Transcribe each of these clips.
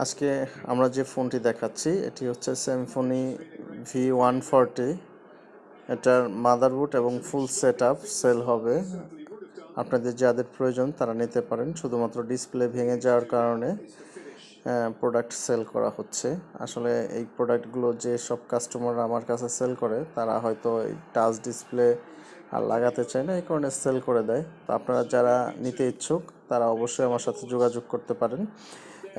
আজকে আমরা যে ফোনটি দেখাচ্ছি, এটি হচ্ছে স্যামফোনি ভি ওয়ান ফোরটি এটার মাদারবোর্ড এবং ফুল সেট সেল হবে। আপনাদের যাদের প্রয়োজন তারা নিতে পারেন, শুধুমাত্র ডিসপ্লে ভেঙে যাওয়ার কারণে প্রোডাক্ট সেল করা হচ্ছে। আসলে এই প্রোডাক্টগুলো যে সব কাস্টমাররা আমার কাছে সেল করে, তারা হয়তো এই টাচ ডিসপ্লে আর লাগাতে চায় না, এই কারণে সেল করে দেয়। তো আপনারা যারা নিতে ইচ্ছুক, তারা অবশ্যই আমার সাথে যোগাযোগ করতে পারেন।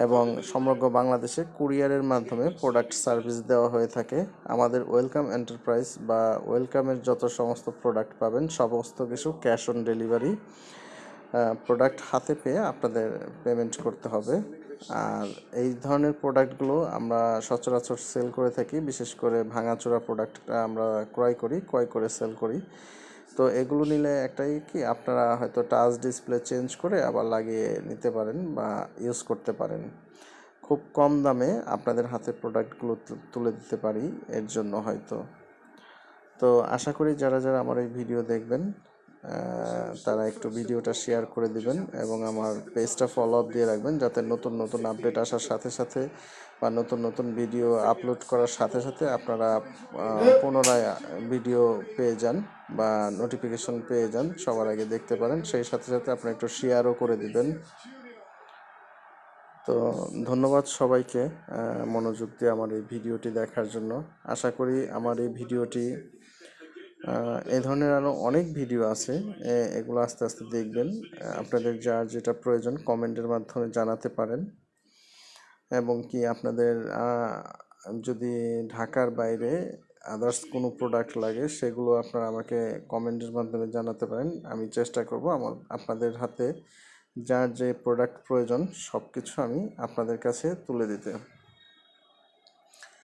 এবং সমগ্র বাংলাদেশে কুরিয়ারের মাধ্যমে প্রোডাক্ট সার্ভিস দেওয়া হয়ে থাকে। আমাদের ওয়েলকাম এন্টারপ্রাইজ বা ওয়েলকামের যত সমস্ত প্রোডাক্ট পাবেন, সমস্ত কিছু ক্যাশ অন ডেলিভারি প্রোডাক্ট হাতে পেয়ে আপনাদের পেমেন্ট করতে হবে। আর এই ধরনের প্রোডাক্টগুলো আমরা সচরাচর সেল করে থাকি, বিশেষ করে ভাঙাচোরা প্রোডাক্টটা আমরা ক্রয় করি, ক্রয় করে সেল করি। তো এগুলো নিলে একটাই কি, আপনারা হয়তো টাচ ডিসপ্লে চেঞ্জ করে আবার লাগিয়ে নিতে পারেন বা ইউজ করতে পারেন। খুব কম দামে আপনাদের হাতে প্রোডাক্টগুলো তুলে দিতে পারি এর জন্য হয়তো। তো আশা করি যারা যারা আমার এই ভিডিও দেখবেন তারা একটু ভিডিওটা শেয়ার করে দিবেন এবং আমার পেজটা ফলো আপ দিয়ে রাখবেন যাতে নতুন নতুন আপডেট আসার সাথে সাথে বা নতুন নতুন ভিডিও আপলোড করার সাথে সাথে আপনারা পুনরায় ভিডিও পেয়ে যান বা নোটিফিকেশন পেয়ে যান, সবার আগে দেখতে পারেন। সেই সাথে সাথে আপনারা একটু শেয়ারও করে দিবেন। তো ধন্যবাদ সবাইকে মনোযোগ দিয়ে আমার এই ভিডিওটি দেখার জন্য। আশা করি আমার এই ভিডিওটি এই ধরনের আরও অনেক ভিডিও আছে। এগুলো আস্তে আস্তে দেখবেন। আপনাদের যার যেটা প্রয়োজন কমেন্টের মাধ্যমে জানাতে পারেন। এবং কি আপনাদের যদি ঢাকার বাইরে আদার্স কোনো প্রোডাক্ট লাগে, সেগুলো আপনারা আমাকে কমেন্টের মাধ্যমে জানাতে পারেন। আমি চেষ্টা করব আমার, আপনাদের হাতে যার যে প্রোডাক্ট প্রয়োজন সব কিছু আমি আপনাদের কাছে তুলে দিতে।